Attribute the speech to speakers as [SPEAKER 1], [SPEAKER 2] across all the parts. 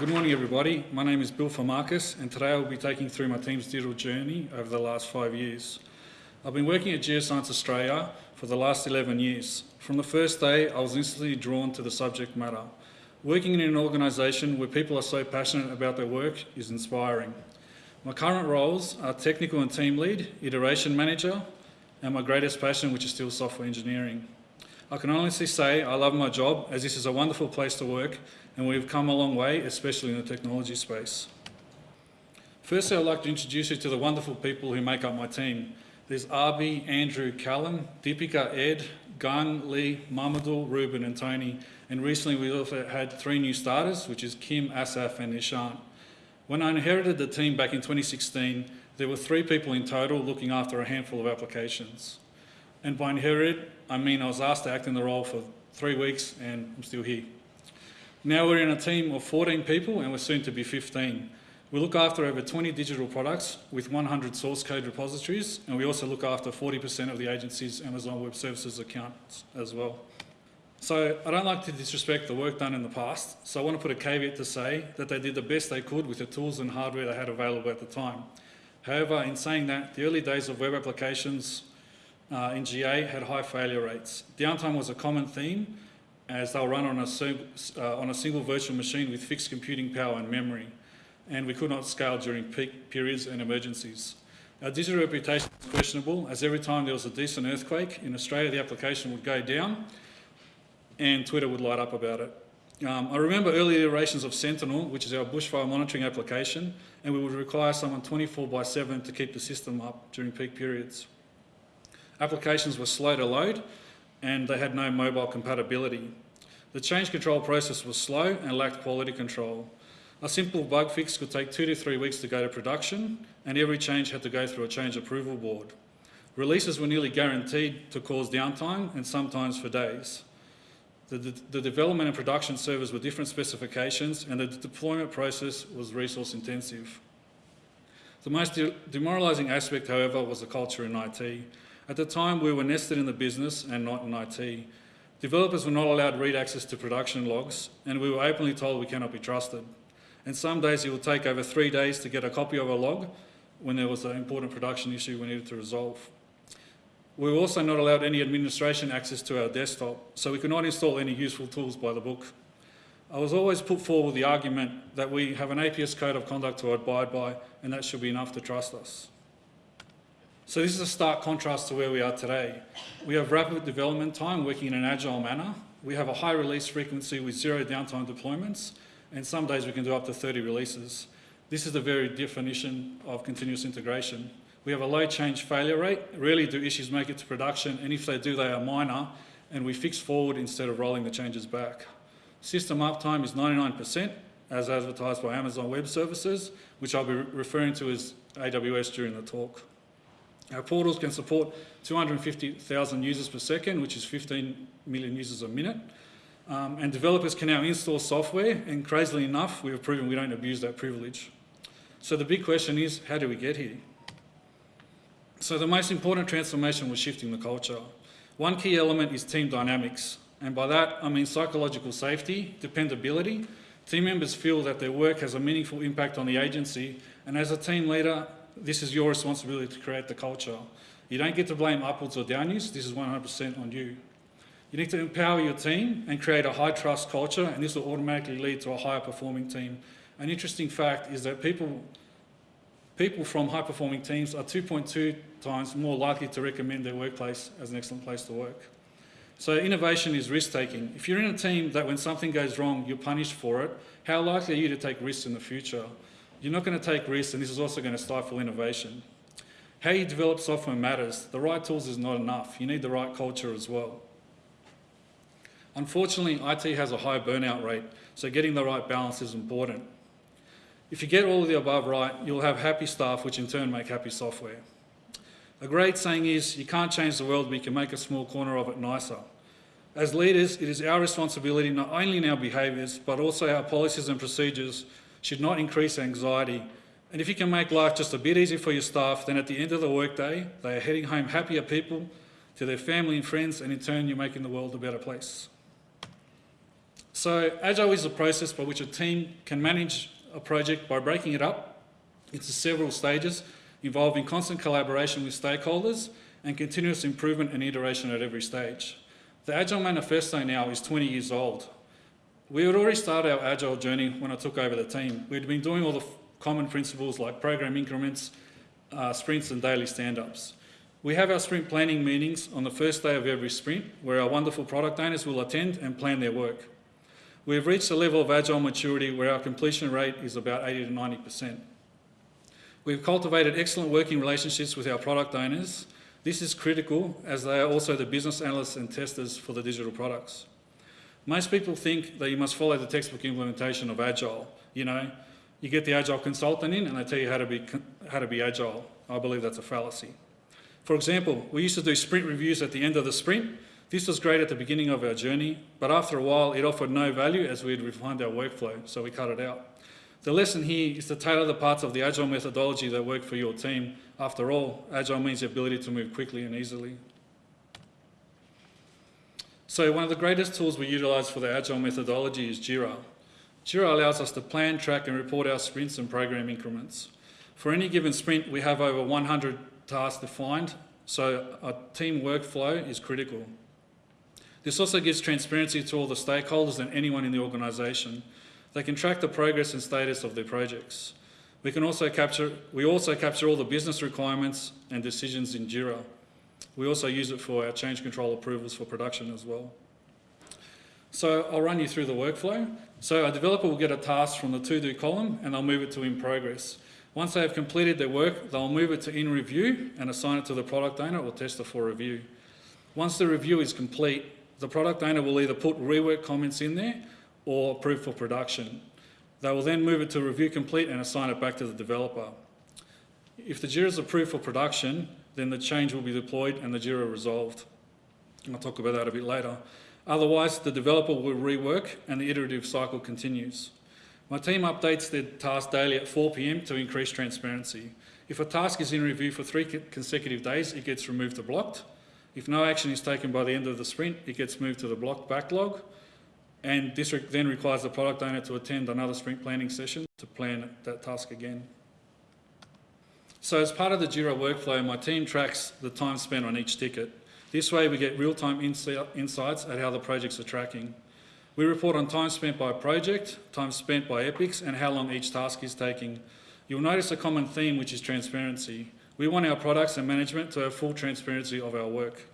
[SPEAKER 1] Good morning everybody, my name is Bill Farmarkis and today I'll be taking through my team's digital journey over the last five years. I've been working at Geoscience Australia for the last 11 years. From the first day I was instantly drawn to the subject matter. Working in an organisation where people are so passionate about their work is inspiring. My current roles are technical and team lead, iteration manager, and my greatest passion, which is still software engineering. I can honestly say I love my job as this is a wonderful place to work and we've come a long way, especially in the technology space. Firstly, I'd like to introduce you to the wonderful people who make up my team. There's Arby, Andrew, Callum, Deepika, Ed, Gun, Lee, Mamadou, Ruben and Tony. And recently we also had three new starters, which is Kim, Asaf and Ishan. When I inherited the team back in 2016, there were three people in total looking after a handful of applications. And by inherited, I mean I was asked to act in the role for three weeks and I'm still here. Now we're in a team of 14 people and we're soon to be 15. We look after over 20 digital products with 100 source code repositories and we also look after 40% of the agency's Amazon Web Services accounts as well. So I don't like to disrespect the work done in the past, so I want to put a caveat to say that they did the best they could with the tools and hardware they had available at the time. However, in saying that, the early days of web applications uh, in GA had high failure rates. Downtime was a common theme as they'll run on a, uh, on a single virtual machine with fixed computing power and memory, and we could not scale during peak periods and emergencies. Our digital reputation was questionable as every time there was a decent earthquake in Australia, the application would go down and Twitter would light up about it. Um, I remember early iterations of Sentinel, which is our bushfire monitoring application, and we would require someone 24 by 7 to keep the system up during peak periods. Applications were slow to load and they had no mobile compatibility. The change control process was slow and lacked quality control. A simple bug fix could take two to three weeks to go to production and every change had to go through a change approval board. Releases were nearly guaranteed to cause downtime and sometimes for days. The, the, development and production servers were different specifications and the deployment process was resource intensive. The most de demoralising aspect, however, was the culture in IT. At the time, we were nested in the business and not in IT. Developers were not allowed read access to production logs and we were openly told we cannot be trusted. And some days it would take over three days to get a copy of a log when there was an important production issue we needed to resolve. We were also not allowed any administration access to our desktop, so we could not install any useful tools by the book. I was always put forward the argument that we have an APS code of conduct to abide by and that should be enough to trust us. So this is a stark contrast to where we are today. We have rapid development time working in an agile manner. We have a high release frequency with zero downtime deployments and some days we can do up to 30 releases. This is the very definition of continuous integration. We have a low change failure rate. Rarely do issues make it to production, and if they do, they are minor, and we fix forward instead of rolling the changes back. System uptime is 99%, as advertised by Amazon Web Services, which I'll be referring to as AWS during the talk. Our portals can support 250,000 users per second, which is 15 million users a minute. Um, and developers can now install software, and crazily enough, we have proven we don't abuse that privilege. So the big question is, how do we get here? So the most important transformation was shifting the culture. One key element is team dynamics. And by that, I mean psychological safety, dependability. Team members feel that their work has a meaningful impact on the agency. And as a team leader, this is your responsibility to create the culture. You don't get to blame upwards or downwards. This is 100% on you. You need to empower your team and create a high trust culture, and this will automatically lead to a higher performing team. An interesting fact is that people people from high-performing teams are 2.2 times more likely to recommend their workplace as an excellent place to work. So innovation is risk-taking. If you're in a team that when something goes wrong, you're punished for it, how likely are you to take risks in the future? You're not going to take risks, and this is also going to stifle innovation. How you develop software matters. The right tools is not enough. You need the right culture as well. Unfortunately, IT has a high burnout rate, so getting the right balance is important. If you get all of the above right, you'll have happy staff, which in turn make happy software. A great saying is, you can't change the world, but you can make a small corner of it nicer. As leaders, it is our responsibility not only in our behaviours, but also our policies and procedures should not increase anxiety. And if you can make life just a bit easier for your staff, then at the end of the workday, they are heading home happier people to their family and friends, and in turn, you're making the world a better place. So Agile is a process by which a team can manage a project by breaking it up into several stages involving constant collaboration with stakeholders and continuous improvement and iteration at every stage. The Agile Manifesto now is 20 years old. We had already started our Agile journey when I took over the team. We'd been doing all the common principles like program increments, uh, sprints and daily stand-ups. We have our sprint planning meetings on the first day of every sprint where our wonderful product owners will attend and plan their work. We have reached a level of agile maturity where our completion rate is about 80 to 90%. We've cultivated excellent working relationships with our product owners. This is critical as they are also the business analysts and testers for the digital products. Most people think that you must follow the textbook implementation of Agile. You know, you get the Agile consultant in and they tell you how to be, how to be Agile. I believe that's a fallacy. For example, we used to do sprint reviews at the end of the sprint. This was great at the beginning of our journey, but after a while it offered no value as we had refined our workflow, so we cut it out. The lesson here is to tailor the parts of the Agile methodology that work for your team. After all, Agile means the ability to move quickly and easily. So one of the greatest tools we utilise for the Agile methodology is Jira. Jira allows us to plan, track and report our sprints and program increments. For any given sprint, we have over 100 tasks defined, so a team workflow is critical. This also gives transparency to all the stakeholders and anyone in the organisation. They can track the progress and status of their projects. We can also capture, we also capture all the business requirements and decisions in Jira. We also use it for our change control approvals for production as well. So I'll run you through the workflow. So a developer will get a task from the to-do column and they'll move it to in progress. Once they have completed their work, they'll move it to in review and assign it to the product owner or tester for review. Once the review is complete, the product owner will either put rework comments in there or approve for production. They will then move it to review complete and assign it back to the developer. If the JIRA is approved for production, then the change will be deployed and the JIRA resolved. I'll talk about that a bit later. Otherwise, the developer will rework and the iterative cycle continues. My team updates their task daily at 4pm to increase transparency. If a task is in review for three consecutive days, it gets removed to blocked. If no action is taken by the end of the sprint, it gets moved to the blocked backlog. And this then requires the product owner to attend another sprint planning session to plan that task again. So as part of the JIRA workflow, my team tracks the time spent on each ticket. This way we get real-time insights at how the projects are tracking. We report on time spent by project, time spent by epics, and how long each task is taking. You'll notice a common theme, which is transparency. We want our products and management to have full transparency of our work.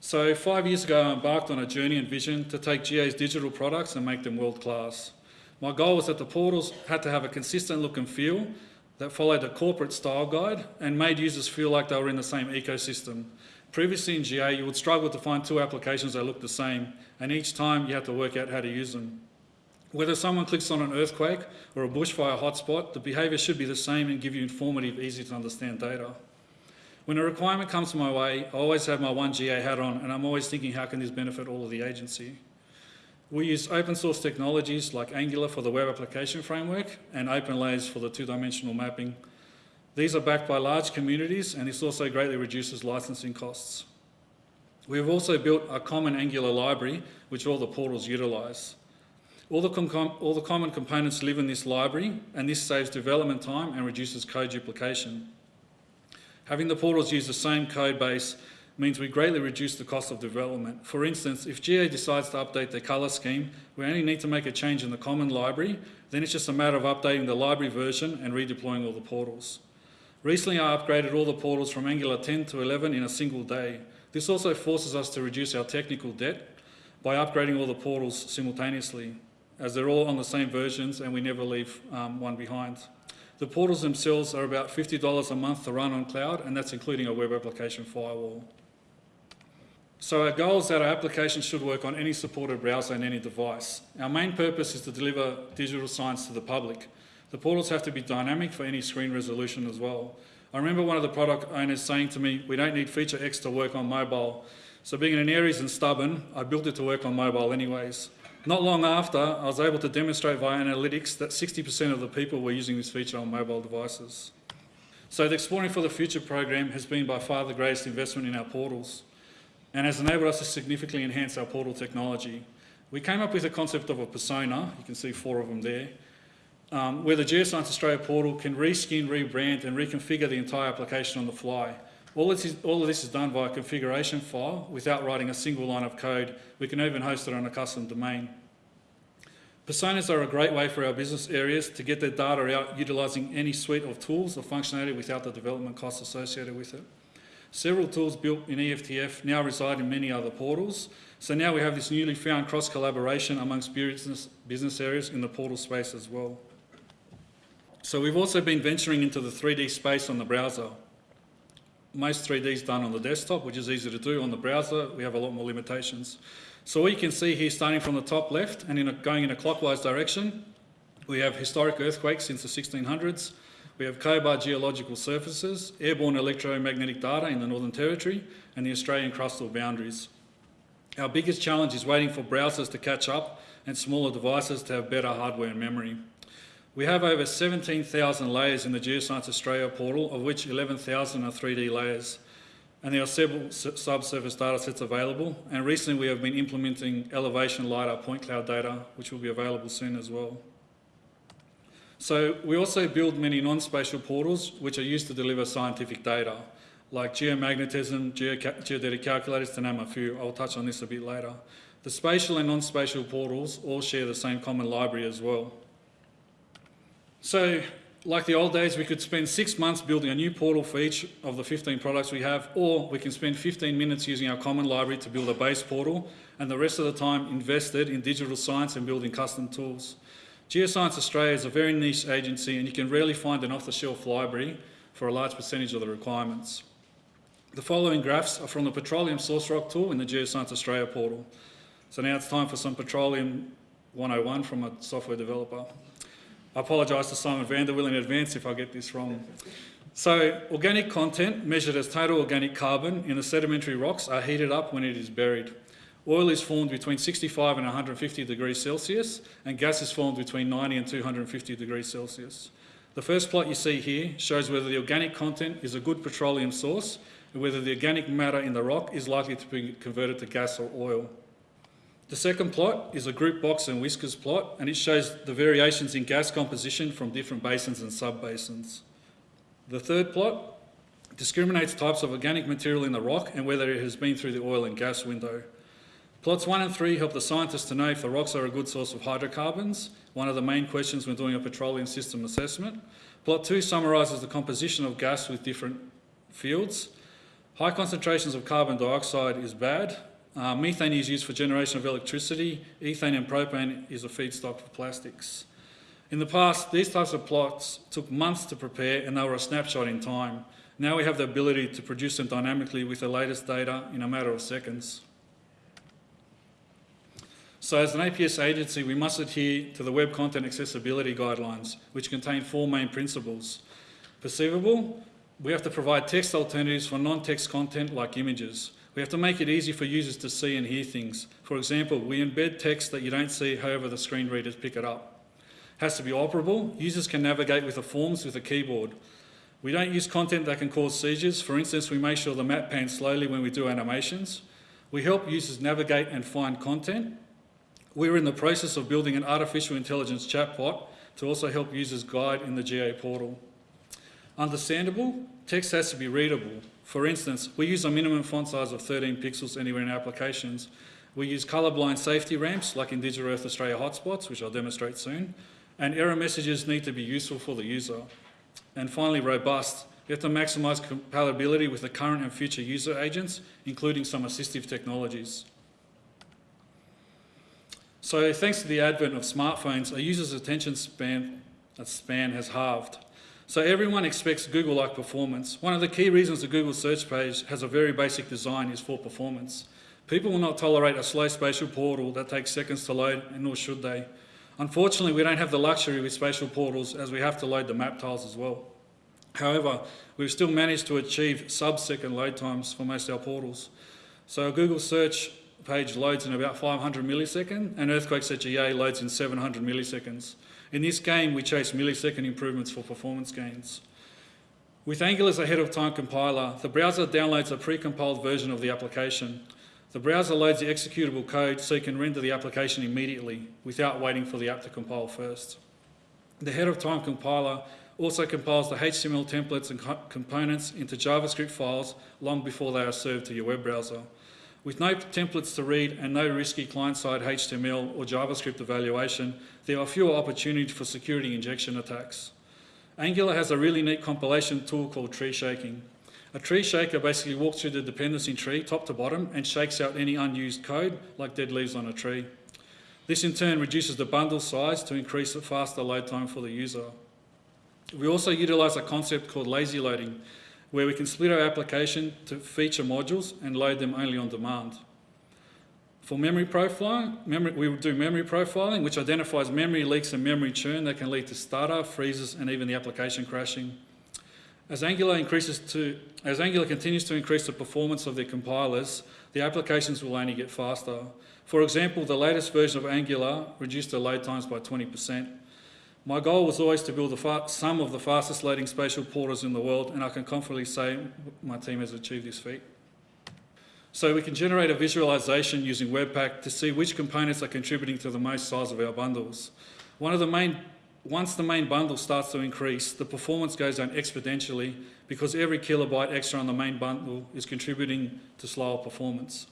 [SPEAKER 1] So five years ago, I embarked on a journey and vision to take GA's digital products and make them world class. My goal was that the portals had to have a consistent look and feel that followed a corporate style guide and made users feel like they were in the same ecosystem. Previously in GA, you would struggle to find two applications that looked the same, and each time you had to work out how to use them. Whether someone clicks on an earthquake or a bushfire hotspot, the behaviour should be the same and give you informative, easy to understand data. When a requirement comes my way, I always have my one GA hat on and I'm always thinking how can this benefit all of the agency. We use open source technologies like Angular for the web application framework and OpenLayers for the two-dimensional mapping. These are backed by large communities and this also greatly reduces licensing costs. We have also built a common Angular library which all the portals utilise. All the, all the common components live in this library and this saves development time and reduces code duplication. Having the portals use the same code base means we greatly reduce the cost of development. For instance, if GA decides to update their colour scheme, we only need to make a change in the common library, then it's just a matter of updating the library version and redeploying all the portals. Recently I upgraded all the portals from Angular 10 to 11 in a single day. This also forces us to reduce our technical debt by upgrading all the portals simultaneously as they're all on the same versions and we never leave um, one behind. The portals themselves are about $50 a month to run on cloud and that's including a web application firewall. So our goal is that our application should work on any supported browser and any device. Our main purpose is to deliver digital science to the public. The portals have to be dynamic for any screen resolution as well. I remember one of the product owners saying to me, we don't need feature X to work on mobile. So being an Aries and stubborn, I built it to work on mobile anyways. Not long after, I was able to demonstrate via analytics that 60% of the people were using this feature on mobile devices. So the Exploring for the Future program has been by far the greatest investment in our portals and has enabled us to significantly enhance our portal technology. We came up with a concept of a persona, you can see four of them there, um, where the Geoscience Australia portal can reskin, rebrand and reconfigure the entire application on the fly. All, is, all of this is done via a configuration file without writing a single line of code. We can even host it on a custom domain. Personas are a great way for our business areas to get their data out utilising any suite of tools or functionality without the development costs associated with it. Several tools built in EFTF now reside in many other portals, so now we have this newly found cross-collaboration amongst business, business areas in the portal space as well. So we've also been venturing into the 3D space on the browser. Most 3D is done on the desktop, which is easy to do. On the browser, we have a lot more limitations. So what you can see here, starting from the top left and in a, going in a clockwise direction, we have historic earthquakes since the 1600s. We have Cobar geological surfaces, airborne electromagnetic data in the Northern Territory, and the Australian crustal boundaries. Our biggest challenge is waiting for browsers to catch up and smaller devices to have better hardware and memory. We have over 17,000 layers in the Geoscience Australia portal, of which 11,000 are 3D layers and there are several subsurface data sets available. And recently we have been implementing elevation LiDAR point cloud data, which will be available soon as well. So we also build many non-spatial portals which are used to deliver scientific data, like geomagnetism, geodetic calculators, to name a few. I'll touch on this a bit later. The spatial and non-spatial portals all share the same common library as well. So like the old days, we could spend six months building a new portal for each of the 15 products we have, or we can spend 15 minutes using our common library to build a base portal, and the rest of the time invested in digital science and building custom tools. Geoscience Australia is a very niche agency, and you can rarely find an off-the-shelf library for a large percentage of the requirements. The following graphs are from the Petroleum Source Rock tool in the Geoscience Australia portal. So now it's time for some Petroleum 101 from a software developer. I apologise to Simon Vanderwill in advance if I get this wrong. So organic content measured as total organic carbon in the sedimentary rocks are heated up when it is buried. Oil is formed between 65 and 150 degrees Celsius and gas is formed between 90 and 250 degrees Celsius. The first plot you see here shows whether the organic content is a good petroleum source and whether the organic matter in the rock is likely to be converted to gas or oil. The second plot is a group box and whiskers plot and it shows the variations in gas composition from different basins and sub-basins. The third plot discriminates types of organic material in the rock and whether it has been through the oil and gas window. Plots 1 and 3 help the scientists to know if the rocks are a good source of hydrocarbons, one of the main questions when doing a petroleum system assessment. Plot 2 summarises the composition of gas with different fields. High concentrations of carbon dioxide is bad, uh, methane is used for generation of electricity. Ethane and propane is a feedstock for plastics. In the past, these types of plots took months to prepare and they were a snapshot in time. Now we have the ability to produce them dynamically with the latest data in a matter of seconds. So as an APS agency, we must adhere to the Web Content Accessibility Guidelines, which contain four main principles. Perceivable, we have to provide text alternatives for non-text content like images. We have to make it easy for users to see and hear things. For example, we embed text that you don't see, however the screen readers pick it up. It has to be operable. Users can navigate with the forms with a keyboard. We don't use content that can cause seizures. For instance, we make sure the map pans slowly when we do animations. We help users navigate and find content. We're in the process of building an artificial intelligence chatbot to also help users guide in the GA portal. Understandable, text has to be readable. For instance, we use a minimum font size of 13 pixels anywhere in applications. We use colourblind safety ramps like in Digital Earth Australia hotspots, which I'll demonstrate soon. And error messages need to be useful for the user. And finally, robust. We have to maximise compatibility with the current and future user agents, including some assistive technologies. So thanks to the advent of smartphones, a user's attention span, uh, span has halved. So everyone expects Google-like performance. One of the key reasons the Google search page has a very basic design is for performance. People will not tolerate a slow spatial portal that takes seconds to load, and nor should they. Unfortunately, we don't have the luxury with spatial portals as we have to load the map tiles as well. However, we've still managed to achieve sub-second load times for most of our portals. So Google search page loads in about 500 milliseconds, and Earthquakes at GA loads in 700 milliseconds. In this game, we chase millisecond improvements for performance gains. With Angular's ahead of time compiler, the browser downloads a pre-compiled version of the application. The browser loads the executable code so you can render the application immediately without waiting for the app to compile first. The ahead of time compiler also compiles the HTML templates and co- components into JavaScript files long before they are served to your web browser. With no templates to read and no risky client-side HTML or JavaScript evaluation, there are fewer opportunities for security injection attacks. Angular has a really neat compilation tool called tree shaking. A tree shaker basically walks through the dependency tree top to bottom and shakes out any unused code like dead leaves on a tree. This in turn reduces the bundle size to increase the faster load time for the user. We also utilise a concept called lazy loading, where we can split our application to feature modules and load them only on demand. For memory profiling, memory, we will do memory profiling, which identifies memory leaks and memory churn that can lead to startup, freezes, and even the application crashing. As Angular increases to, as Angular continues to increase the performance of their compilers, the applications will only get faster. For example, the latest version of Angular reduced the load times by 20%. My goal was always to build some of the fastest loading spatial porters in the world, and I can confidently say my team has achieved this feat. So we can generate a visualization using Webpack to see which components are contributing to the most size of our bundles. One of the main, once the main bundle starts to increase, the performance goes down exponentially because every kilobyte extra on the main bundle is contributing to slower performance.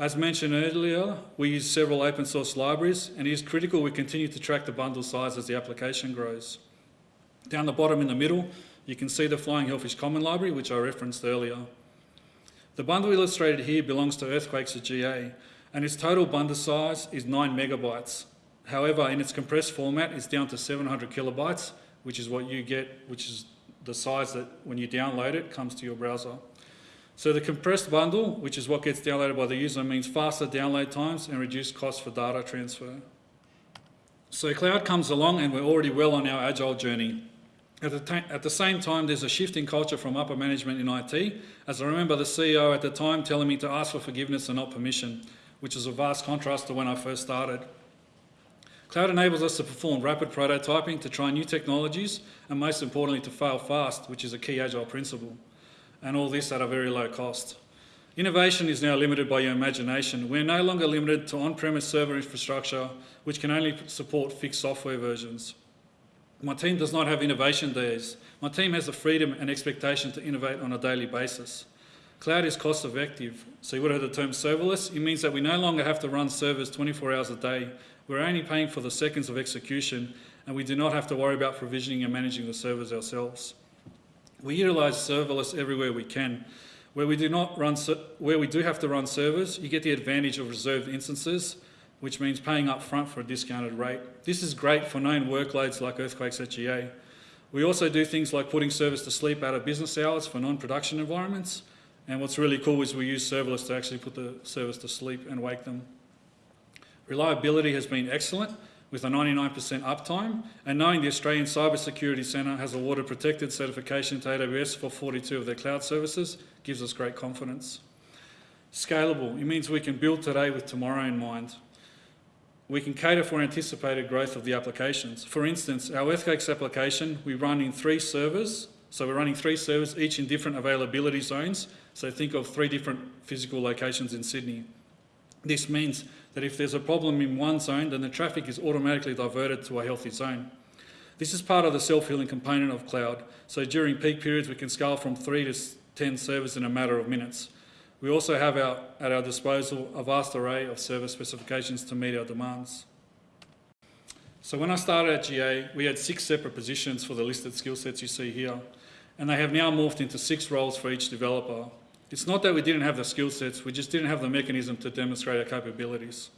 [SPEAKER 1] As mentioned earlier, we use several open source libraries and it is critical we continue to track the bundle size as the application grows. Down the bottom in the middle, you can see the Flying Hellfish Common Library, which I referenced earlier. The bundle illustrated here belongs to Earthquakes at GA, and its total bundle size is 9 megabytes. However, in its compressed format, it's down to 700 kilobytes, which is what you get, which is the size that when you download it comes to your browser. So the compressed bundle, which is what gets downloaded by the user, means faster download times and reduced costs for data transfer. So cloud comes along and we're already well on our agile journey. At the, at the, same time, there's a shift in culture from upper management in IT, as I remember the CEO at the time telling me to ask for forgiveness and not permission, which is a vast contrast to when I first started. Cloud enables us to perform rapid prototyping, to try new technologies, and most importantly, to fail fast, which is a key agile principle and all this at a very low cost. Innovation is now limited by your imagination. We're no longer limited to on-premise server infrastructure, which can only support fixed software versions. My team does not have innovation days. My team has the freedom and expectation to innovate on a daily basis. Cloud is cost effective. So you would have the term serverless. It means that we no longer have to run servers 24 hours a day. We're only paying for the seconds of execution and we do not have to worry about provisioning and managing the servers ourselves. We utilise serverless everywhere we can. Where we do not run, where we do have to run servers, you get the advantage of reserved instances, which means paying up front for a discounted rate. This is great for known workloads like earthquakes at GA. We also do things like putting servers to sleep out of business hours for non-production environments. And what's really cool is we use serverless to actually put the servers to sleep and wake them. Reliability has been excellent with a 99% uptime, and knowing the Australian Cybersecurity Centre has awarded protected certification to AWS for 42 of their cloud services gives us great confidence. Scalable, it means we can build today with tomorrow in mind. We can cater for anticipated growth of the applications. For instance, our Earthquakes application, we run in three servers. So we're running three servers, each in different availability zones. So think of three different physical locations in Sydney. This means that if there's a problem in one zone, then the traffic is automatically diverted to a healthy zone. This is part of the self-healing component of cloud. So during peak periods, we can scale from three to 10 servers in a matter of minutes. We also have our, at our disposal a vast array of server specifications to meet our demands. So when I started at GA, we had six separate positions for the listed skill sets you see here, and they have now morphed into six roles for each developer. It's not that we didn't have the skill sets, we just didn't have the mechanism to demonstrate our capabilities.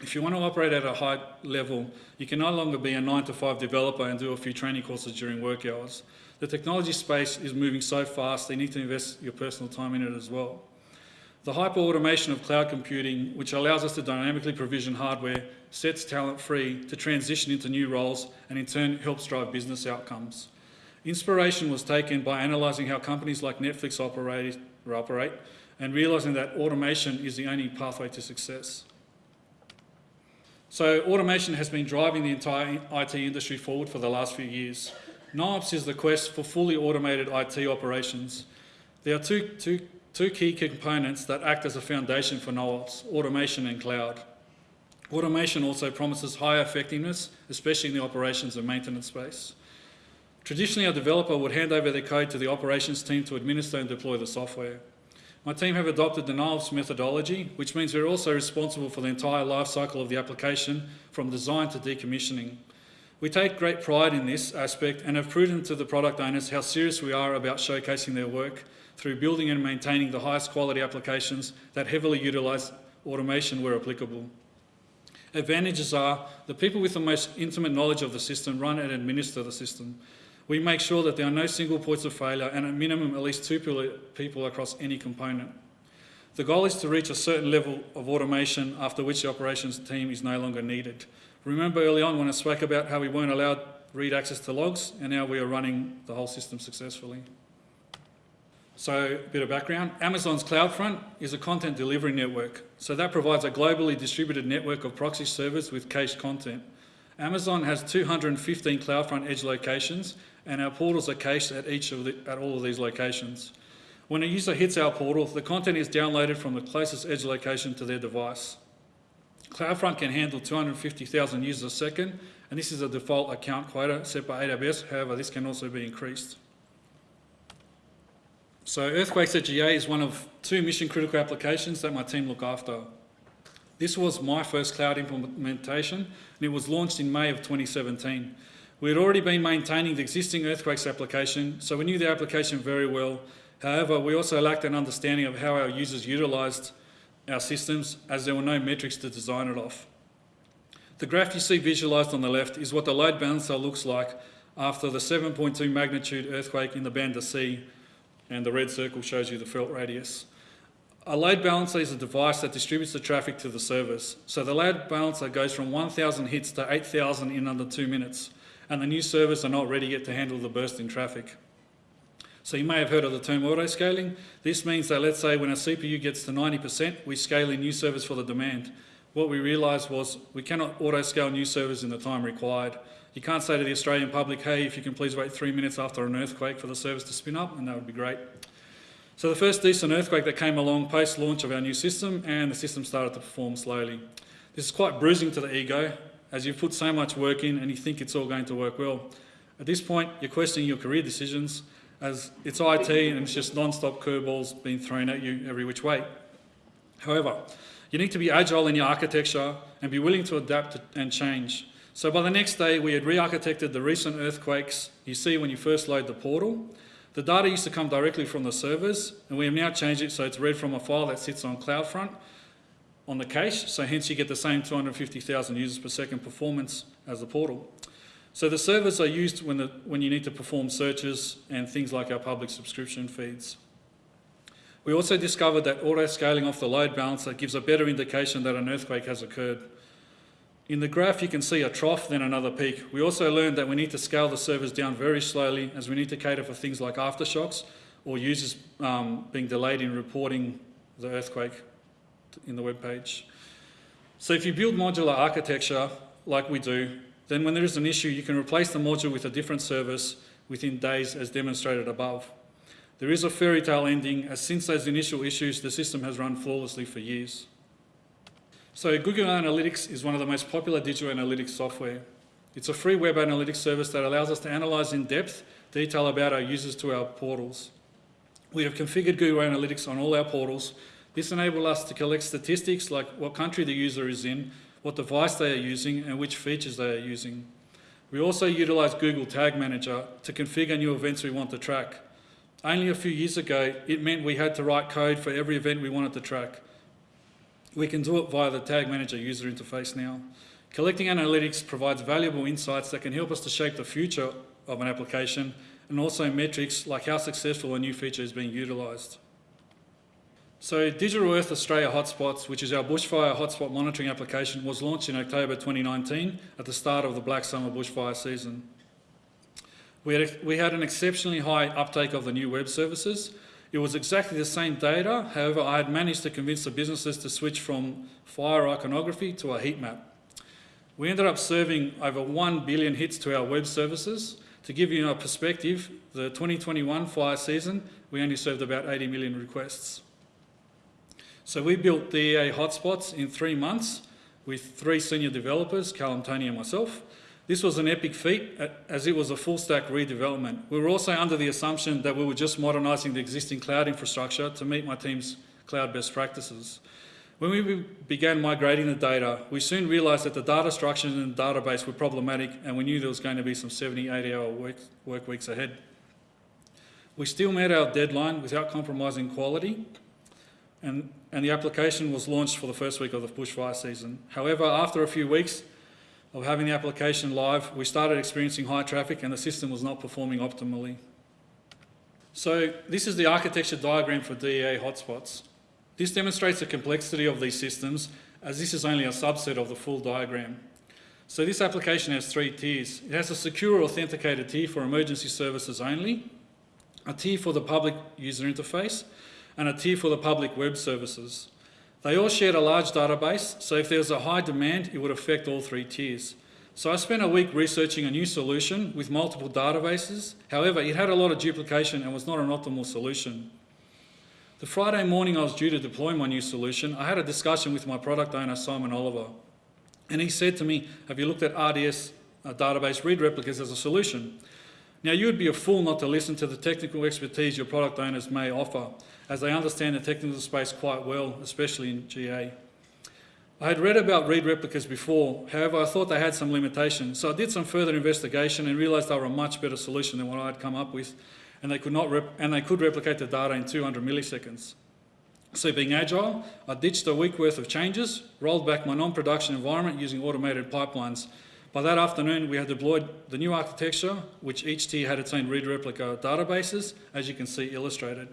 [SPEAKER 1] If you want to operate at a high level, you can no longer be a 9 to 5 developer and do a few training courses during work hours. The technology space is moving so fast, you need to invest your personal time in it as well. The hyper-automation of cloud computing, which allows us to dynamically provision hardware, sets talent free to transition into new roles and in turn helps drive business outcomes. Inspiration was taken by analysing how companies like Netflix operate operate, and realising that automation is the only pathway to success. So automation has been driving the entire IT industry forward for the last few years. NoOps is the quest for fully automated IT operations. There are two, two two key components that act as a foundation for NoOps, automation and cloud. Automation also promises higher effectiveness, especially in the operations and maintenance space. Traditionally, a developer would hand over their code to the operations team to administer and deploy the software. My team have adopted the NoOps methodology, which means we're also responsible for the entire life cycle of the application from design to decommissioning. We take great pride in this aspect and have proven to the product owners how serious we are about showcasing their work through building and maintaining the highest quality applications that heavily utilise automation where applicable. Advantages are the people with the most intimate knowledge of the system run and administer the system. We make sure that there are no single points of failure and at minimum at least two people across any component. The goal is to reach a certain level of automation after which the operations team is no longer needed. Remember early on when I spoke about how we weren't allowed read access to logs and now we are running the whole system successfully. So, a bit of background. Amazon's CloudFront is a content delivery network. So that provides a globally distributed network of proxy servers with cached content. Amazon has 215 CloudFront edge locations and our portals are cached at each of the, at all of these locations. When a user hits our portal, the content is downloaded from the closest edge location to their device. CloudFront can handle 250,000 users a second, and this is a default account quota set by AWS. However, this can also be increased. So Earthquakes at GA is one of two mission critical applications that my team look after. This was my first cloud implementation and it was launched in May of 2017. We had already been maintaining the existing Earthquakes application, so we knew the application very well. However, we also lacked an understanding of how our users utilised our systems as there were no metrics to design it off. The graph you see visualised on the left is what the load balancer looks like after the 7.2 magnitude earthquake in the Banda Sea and the red circle shows you the felt radius. A load balancer is a device that distributes the traffic to the servers. So the load balancer goes from 1,000 hits to 8,000 in under two minutes, and the new servers are not ready yet to handle the burst in traffic. So you may have heard of the term auto-scaling. This means that let's say when a CPU gets to 90%, we scale in new servers for the demand. What we realised was we cannot auto-scale new servers in the time required. You can't say to the Australian public, hey, if you can please wait three minutes after an earthquake for the service to spin up, and that would be great. So the first decent earthquake that came along post-launch of our new system, and the system started to perform slowly. This is quite bruising to the ego, as you've put so much work in and you think it's all going to work well. At this point, you're questioning your career decisions, as it's IT and it's just non-stop curveballs being thrown at you every which way. However, you need to be agile in your architecture and be willing to adapt and change. So by the next day, we had re-architected the recent earthquakes you see when you first load the portal. The data used to come directly from the servers, and we have now changed it so it's read from a file that sits on CloudFront on the cache, so hence you get the same 250,000 users per second performance as the portal. So the servers are used when, the, when you need to perform searches and things like our public subscription feeds. We also discovered that auto-scaling off the load balancer gives a better indication that an earthquake has occurred. In the graph, you can see a trough, then another peak. We also learned that we need to scale the servers down very slowly as we need to cater for things like aftershocks or users um, being delayed in reporting the earthquake in the web page. So if you build modular architecture like we do, then when there is an issue, you can replace the module with a different service within days as demonstrated above. There is a fairy tale ending as since those initial issues, the system has run flawlessly for years. So Google Analytics is one of the most popular digital analytics software. It's a free web analytics service that allows us to analyse in depth detail about our users to our portals. We have configured Google Analytics on all our portals. This enables us to collect statistics like what country the user is in, what device they are using and which features they are using. We also utilise Google Tag Manager to configure new events we want to track. Only a few years ago, it meant we had to write code for every event we wanted to track. We can do it via the Tag Manager user interface now. Collecting analytics provides valuable insights that can help us to shape the future of an application and also metrics like how successful a new feature is being utilised. So Digital Earth Australia Hotspots, which is our bushfire hotspot monitoring application, was launched in October 2019 at the start of the Black Summer bushfire season. We had, we had an exceptionally high uptake of the new web services it was exactly the same data, however I had managed to convince the businesses to switch from fire iconography to a heat map. We ended up serving over 1 billion hits to our web services. To give you a perspective, the 2021 fire season we only served about 80 million requests. So we built DEA hotspots in three months with three senior developers, Callum, Tony and myself. This was an epic feat as it was a full stack redevelopment. We were also under the assumption that we were just modernising the existing cloud infrastructure to meet my team's cloud best practices. When we began migrating the data, we soon realised that the data structures in the database were problematic and we knew there was going to be some 70, 80 hour work, work weeks ahead. We still met our deadline without compromising quality and, and the application was launched for the first week of the bushfire season. However, after a few weeks, of having the application live, we started experiencing high traffic and the system was not performing optimally. So this is the architecture diagram for DEA hotspots. This demonstrates the complexity of these systems as this is only a subset of the full diagram. So this application has three tiers. It has a secure authenticated tier for emergency services only, a tier for the public user interface, and a tier for the public web services. They all shared a large database, so if there was a high demand, it would affect all three tiers. So I spent a week researching a new solution with multiple databases. However, it had a lot of duplication and was not an optimal solution. The Friday morning I was due to deploy my new solution, I had a discussion with my product owner, Simon Oliver. And he said to me, have you looked at RDS uh, database read replicas as a solution? Now, you would be a fool not to listen to the technical expertise your product owners may offer, as they understand the technical space quite well, especially in GA. I had read about read replicas before, however I thought they had some limitations, so I did some further investigation and realised they were a much better solution than what I had come up with, and they could, not and they could replicate the data in 200 milliseconds. So being agile, I ditched a week worth of changes, rolled back my non-production environment using automated pipelines, by that afternoon, we had deployed the new architecture, which each tier had its own read replica databases, as you can see illustrated.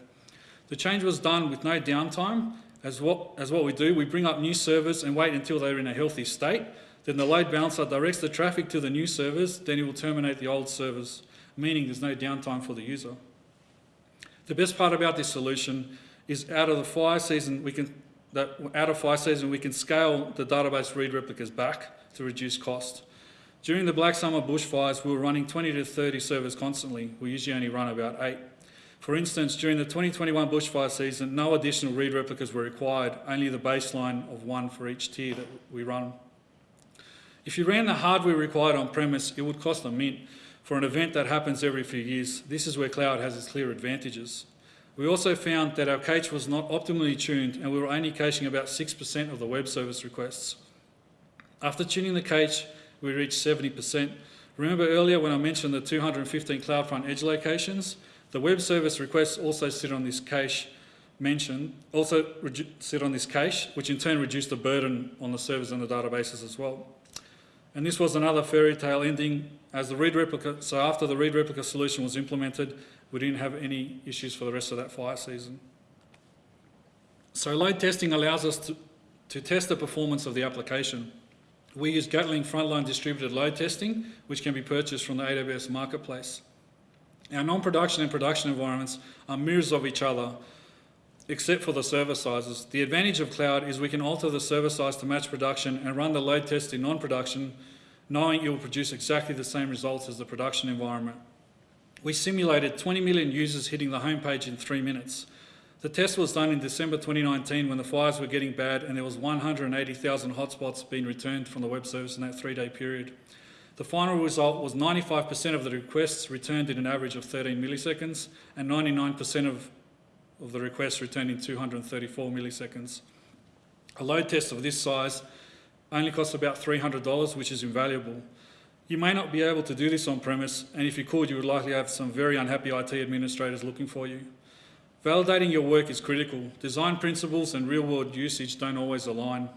[SPEAKER 1] The change was done with no downtime. As what, as what we do, we bring up new servers and wait until they're in a healthy state. Then the load balancer directs the traffic to the new servers, then it will terminate the old servers, meaning there's no downtime for the user. The best part about this solution is out of the fire season, we can, that out of fire season, we can scale the database read replicas back to reduce cost. During the Black Summer bushfires, we were running 20 to 30 servers constantly. We usually only run about eight. For instance, during the 2021 bushfire season, no additional read replicas were required, only the baseline of one for each tier that we run. If you ran the hardware required on premise, it would cost a mint for an event that happens every few years. This is where cloud has its clear advantages. We also found that our cache was not optimally tuned and we were only caching about 6% of the web service requests. After tuning the cache, we reached 70%. Remember earlier when I mentioned the 215 CloudFront edge locations? The web service requests also sit on this cache mentioned, also sit on this cache, which in turn reduced the burden on the servers and the databases as well. And this was another fairy tale ending as the read replica, so after the read replica solution was implemented, we didn't have any issues for the rest of that fire season. So load testing allows us to, to test the performance of the application. We use Gatling frontline distributed load testing, which can be purchased from the AWS marketplace. Our non-production and production environments are mirrors of each other, except for the server sizes. The advantage of cloud is we can alter the server size to match production and run the load test in non-production, knowing it will produce exactly the same results as the production environment. We simulated 20 million users hitting the homepage in three minutes. The test was done in December 2019 when the fires were getting bad and there was 180,000 hotspots being returned from the web service in that three-day period. The final result was 95% of the requests returned in an average of 13 milliseconds and 99% of, of the requests returned in 234 milliseconds. A load test of this size only costs about $300, which is invaluable. You may not be able to do this on premise, and if you could, you would likely have some very unhappy IT administrators looking for you. Validating your work is critical. Design principles and real-world usage don't always align.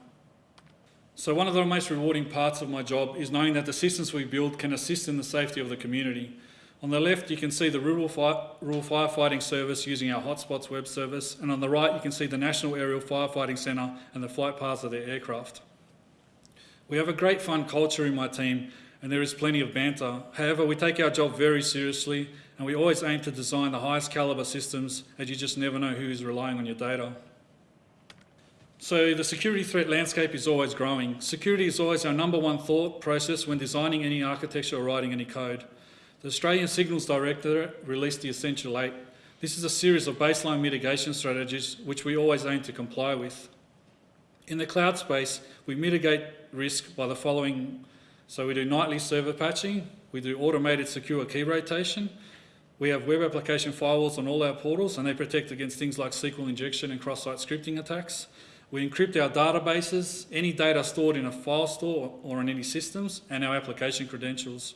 [SPEAKER 1] So one of the most rewarding parts of my job is knowing that the systems we build can assist in the safety of the community. On the left, you can see the rural, fire, rural firefighting service using our Hotspots web service, and on the right, you can see the National Aerial Firefighting Centre and the flight paths of their aircraft. We have a great fun culture in my team, and there is plenty of banter. However, we take our job very seriously and we always aim to design the highest calibre systems as you just never know who is relying on your data. So the security threat landscape is always growing. Security is always our number one thought process when designing any architecture or writing any code. The Australian Signals Directorate released the Essential 8, This is a series of baseline mitigation strategies which we always aim to comply with. In the cloud space, we mitigate risk by the following. So we do nightly server patching, we do automated secure key rotation, we have web application firewalls on all our portals and they protect against things like SQL injection and cross-site scripting attacks. We encrypt our databases, any data stored in a file store or in any systems, and our application credentials.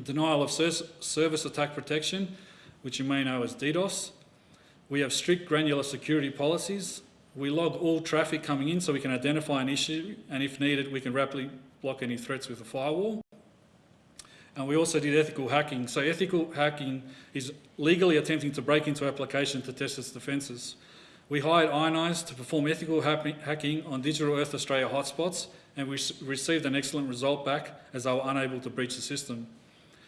[SPEAKER 1] Denial of service attack protection, which you may know as DDoS. We have strict granular security policies. We log all traffic coming in so we can identify an issue, and if needed, we can rapidly block any threats with a firewall. And we also did ethical hacking. So ethical hacking is legally attempting to break into application to test its defences. We hired Ionize to perform ethical hacking on Digital Earth Australia hotspots and we received an excellent result back as they were unable to breach the system.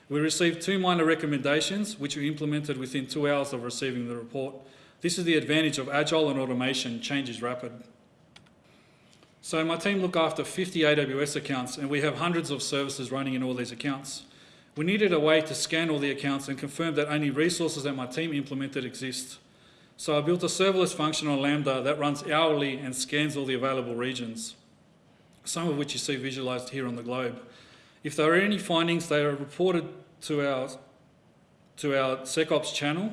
[SPEAKER 1] We received two minor recommendations which we implemented within two hours of receiving the report. This is the advantage of agile and automation, change is rapid. So my team look after 50 AWS accounts and we have hundreds of services running in all these accounts. We needed a way to scan all the accounts and confirm that only resources that my team implemented exist. So I built a serverless function on Lambda that runs hourly and scans all the available regions, some of which you see visualized here on the globe. If there are any findings, they are reported to our, to our SecOps channel,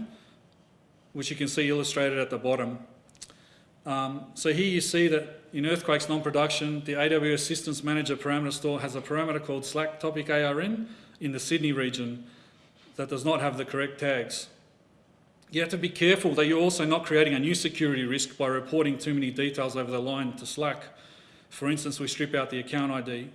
[SPEAKER 1] which you can see illustrated at the bottom. Um, so here you see that in Earthquake's non-production, the AWS Systems Manager parameter store has a parameter called Slack topic ARN in the Sydney region that does not have the correct tags. You have to be careful that you're also not creating a new security risk by reporting too many details over the line to Slack. For instance, we strip out the account ID.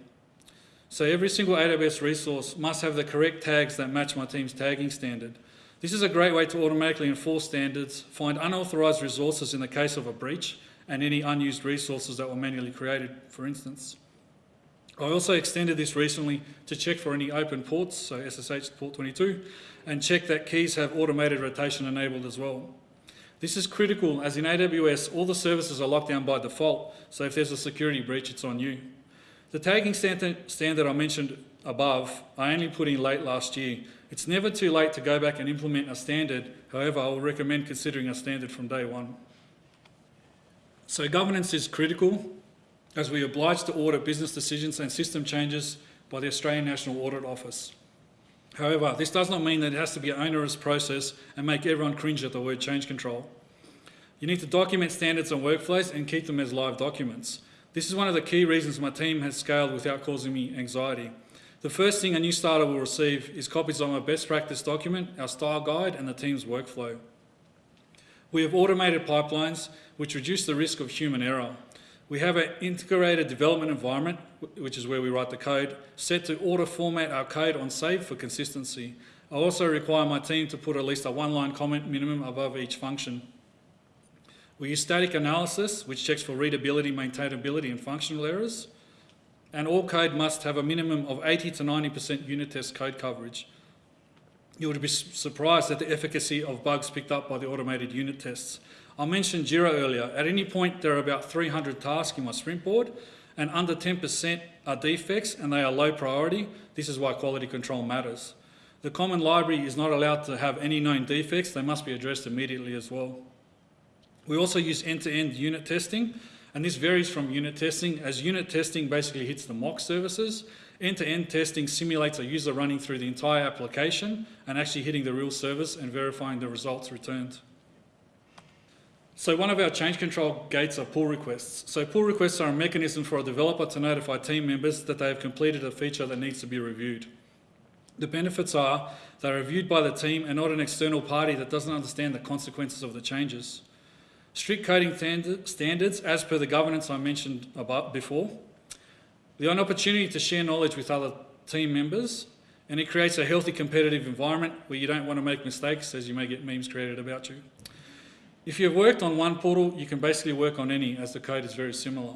[SPEAKER 1] So every single AWS resource must have the correct tags that match my team's tagging standard. This is a great way to automatically enforce standards, find unauthorised resources in the case of a breach, and any unused resources that were manually created, for instance. I also extended this recently to check for any open ports, so SSH port 22, and check that keys have automated rotation enabled as well. This is critical as in AWS, all the services are locked down by default, so if there's a security breach, it's on you. The tagging standard, I mentioned above, I only put in late last year. It's never too late to go back and implement a standard, however, I will recommend considering a standard from day one. So governance is critical as we are obliged to audit business decisions and system changes by the Australian National Audit Office. However, this does not mean that it has to be an onerous process and make everyone cringe at the word change control. You need to document standards and workflows and keep them as live documents. This is one of the key reasons my team has scaled without causing me anxiety. The first thing a new starter will receive is copies of my best practice document, our style guide and the team's workflow. We have automated pipelines which reduce the risk of human error. We have an integrated development environment, which is where we write the code, set to auto format our code on save for consistency. I also require my team to put at least a one-line comment minimum above each function. We use static analysis, which checks for readability, maintainability and functional errors. And all code must have a minimum of 80 to 90% unit test code coverage. You would be surprised at the efficacy of bugs picked up by the automated unit tests. I mentioned Jira earlier. At any point, there are about 300 tasks in my sprint board, and under 10% are defects and they are low priority. This is why quality control matters. The common library is not allowed to have any known defects. They must be addressed immediately as well. We also use end-to-end -end unit testing, and this varies from unit testing, as unit testing basically hits the mock services. End-to-end -end testing simulates a user running through the entire application and actually hitting the real service and verifying the results returned. So one of our change control gates are pull requests. So pull requests are a mechanism for a developer to notify team members that they have completed a feature that needs to be reviewed. The benefits are they're reviewed by the team and not an external party that doesn't understand the consequences of the changes. Strict coding standards as per the governance I mentioned about before. The opportunity to share knowledge with other team members and it creates a healthy competitive environment where you don't want to make mistakes as you may get memes created about you. If you've worked on one portal, you can basically work on any as the code is very similar.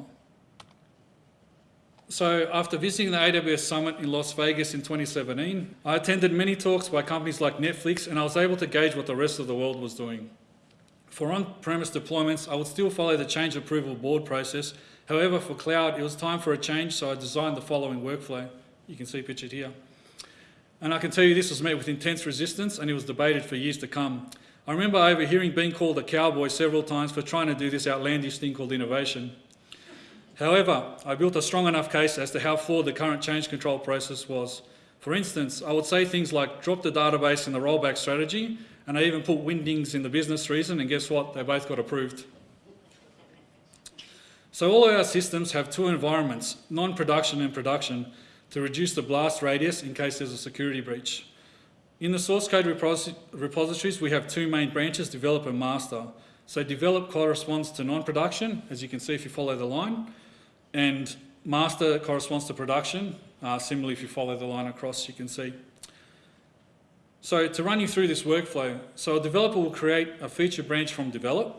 [SPEAKER 1] So after visiting the AWS Summit in Las Vegas in 2017, I attended many talks by companies like Netflix and I was able to gauge what the rest of the world was doing. For on-premise deployments, I would still follow the change approval board process. However, for cloud, it was time for a change, so I designed the following workflow. You can see pictured here. And I can tell you this was met with intense resistance and it was debated for years to come. I remember overhearing being called a cowboy several times for trying to do this outlandish thing called innovation. However, I built a strong enough case as to how flawed the current change control process was. For instance, I would say things like drop the database in the rollback strategy, and I even put Wingdings in the business reason, and guess what? They both got approved. So all of our systems have two environments, non-production and production, to reduce the blast radius in case there's a security breach. In the source code repos repositories, we have two main branches, develop and master. So develop corresponds to non-production, as you can see if you follow the line, and master corresponds to production. Uh, similarly, if you follow the line across, you can see. So to run you through this workflow, so a developer will create a feature branch from develop.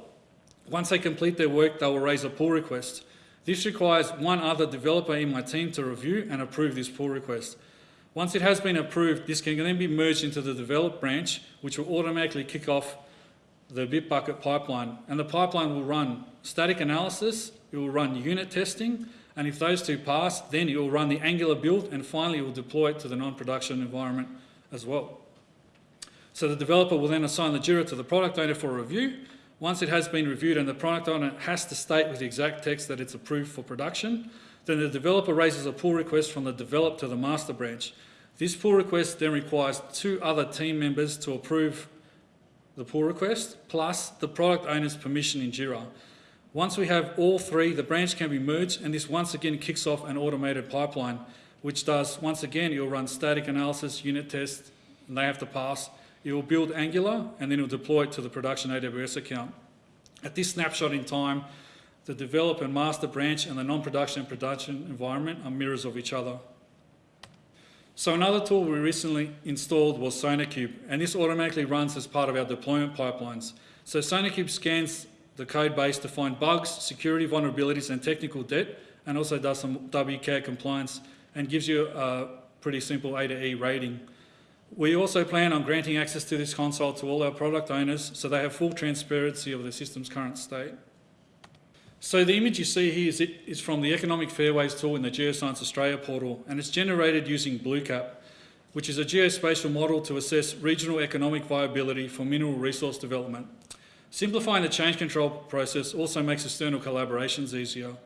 [SPEAKER 1] Once they complete their work, they will raise a pull request. This requires one other developer in my team to review and approve this pull request. Once it has been approved, this can then be merged into the develop branch, which will automatically kick off the Bitbucket pipeline. And the pipeline will run static analysis, it will run unit testing, and if those two pass, then it will run the Angular build, and finally it will deploy it to the non-production environment as well. So the developer will then assign the JIRA to the product owner for review. Once it has been reviewed and the product owner has to state with the exact text that it's approved for production, then the developer raises a pull request from the develop to the master branch. This pull request then requires two other team members to approve the pull request, plus the product owner's permission in JIRA. Once we have all three, the branch can be merged and this once again kicks off an automated pipeline, which does, once again, will run static analysis, unit tests, and they have to pass. It will build Angular and then it will deploy it to the production AWS account. At this snapshot in time, the develop and master branch and the non-production and production environment are mirrors of each other. So another tool we recently installed was SonarQube, and this automatically runs as part of our deployment pipelines. So SonarQube scans the code base to find bugs, security vulnerabilities and technical debt, and also does some WCAG compliance and gives you a pretty simple A to E rating. We also plan on granting access to this console to all our product owners so they have full transparency of the system's current state. So the image you see here is, it, is from the Economic Fairways tool in the Geoscience Australia portal, and it's generated using BlueCap, which is a geospatial model to assess regional economic viability for mineral resource development. Simplifying the change control process also makes external collaborations easier.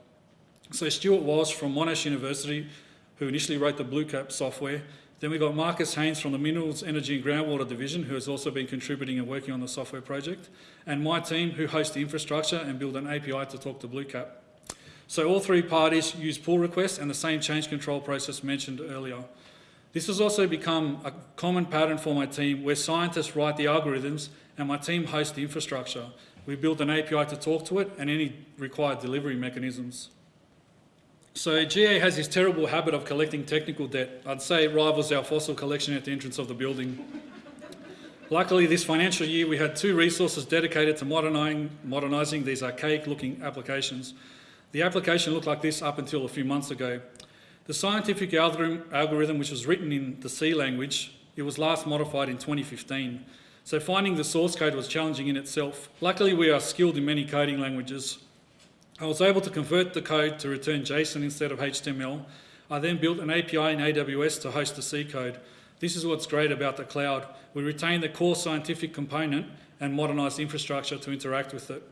[SPEAKER 1] So Stuart Walsh from Monash University, who initially wrote the BlueCap software, then we've got Marcus Haynes from the Minerals, Energy and Groundwater Division, who has also been contributing and working on the software project, and my team, who host the infrastructure and build an API to talk to BlueCap. So all three parties use pull requests and the same change control process mentioned earlier. This has also become a common pattern for my team where scientists write the algorithms and my team hosts the infrastructure. We build an API to talk to it and any required delivery mechanisms. So GA has this terrible habit of collecting technical debt. I'd say it rivals our fossil collection at the entrance of the building. Luckily, this financial year we had two resources dedicated to modernising these archaic-looking applications. The application looked like this up until a few months ago. The scientific algorithm, which was written in the C language, it was last modified in 2015. So finding the source code was challenging in itself. Luckily, we are skilled in many coding languages, I was able to convert the code to return JSON instead of HTML. I then built an API in AWS to host the C code. This is what's great about the cloud. We retain the core scientific component and modernise infrastructure to interact with it.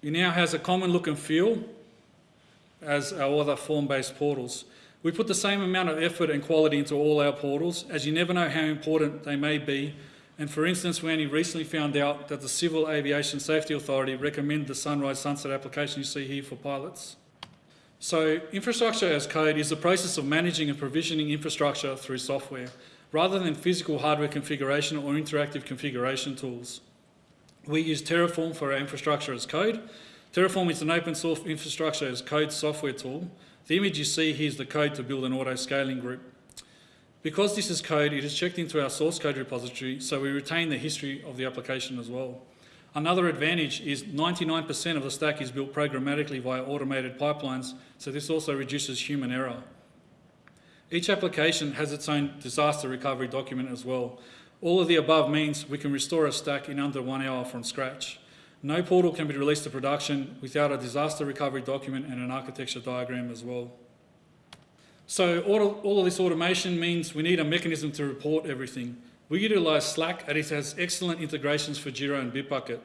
[SPEAKER 1] It now has a common look and feel as our other form-based portals. We put the same amount of effort and quality into all our portals, as you never know how important they may be and for instance, we only recently found out that the Civil Aviation Safety Authority recommend the Sunrise Sunset application you see here for pilots. So infrastructure as code is the process of managing and provisioning infrastructure through software, rather than physical hardware configuration or interactive configuration tools. We use Terraform for our infrastructure as code. Terraform is an open source infrastructure as code software tool. The image you see here is the code to build an auto-scaling group. Because this is code, it is checked into our source code repository, so we retain the history of the application as well. Another advantage is 99% of the stack is built programmatically via automated pipelines, so this also reduces human error. Each application has its own disaster recovery document as well. All of the above means we can restore a stack in under one hour from scratch. No portal can be released to production without a disaster recovery document and an architecture diagram as well. So all of, all of this automation means we need a mechanism to report everything. We utilise Slack and it has excellent integrations for Jira and Bitbucket.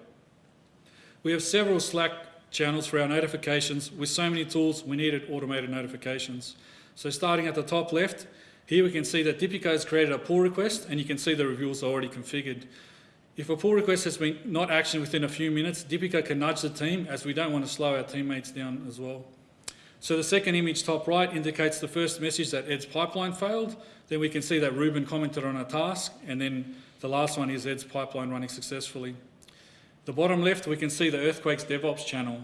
[SPEAKER 1] We have several Slack channels for our notifications. With so many tools, we needed automated notifications. So starting at the top left, here we can see that Dipico has created a pull request and you can see the reviews are already configured. If a pull request has been not actioned within a few minutes, Dipico can nudge the team as we don't want to slow our teammates down as well. So the second image top right indicates the first message that Ed's pipeline failed. Then we can see that Ruben commented on a task and then the last one is Ed's pipeline running successfully. The bottom left, we can see the Earthquakes DevOps channel.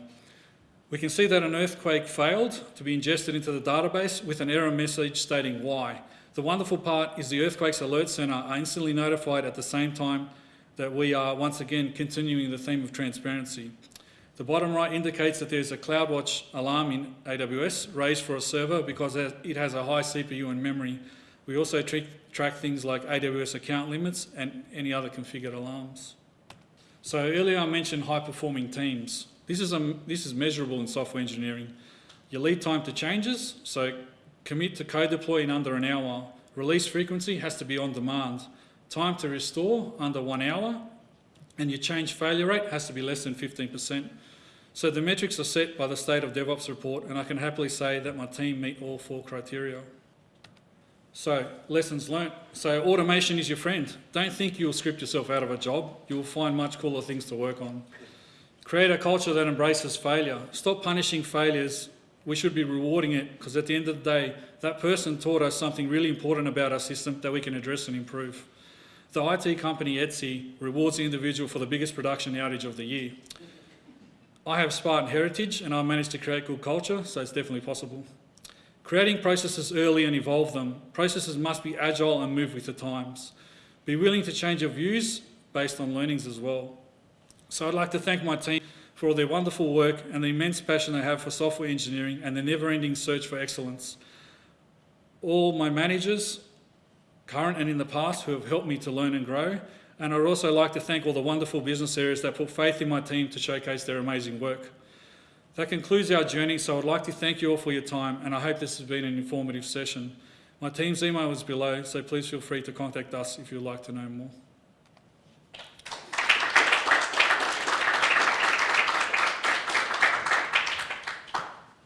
[SPEAKER 1] We can see that an earthquake failed to be ingested into the database with an error message stating why. The wonderful part is the Earthquakes Alert Centre are instantly notified at the same time that we are once again continuing the theme of transparency. The bottom right indicates that there's a CloudWatch alarm in AWS raised for a server because it has a high CPU and memory. We also track things like AWS account limits and any other configured alarms. So earlier I mentioned high performing teams. This is, a, this is measurable in software engineering. Your lead time to changes, so commit to code deploy in under an hour. Release frequency has to be on demand. Time to restore under one hour, and your change failure rate has to be less than 15%. So the metrics are set by the State of DevOps report, and I can happily say that my team meet all four criteria. So, lessons learnt. So, automation is your friend. Don't think you'll script yourself out of a job. You'll find much cooler things to work on. Create a culture that embraces failure. Stop punishing failures. We should be rewarding it because at the end of the day, that person taught us something really important about our system that we can address and improve. The IT company Etsy rewards the individual for the biggest production outage of the year. I have Spartan heritage and I managed to create good culture, so it's definitely possible. Creating processes early and evolve them. Processes must be agile and move with the times. Be willing to change your views based on learnings as well. So I'd like to thank my team for all their wonderful work and the immense passion they have for software engineering and the never-ending search for excellence. All my managers, current and in the past, who have helped me to learn and grow, and I'd also like to thank all the wonderful business areas that put faith in my team to showcase their amazing work. That concludes our journey, so I'd like to thank you all for your time, and I hope this has been an informative session. My team's email is below, so please feel free to contact us if you'd like to know more.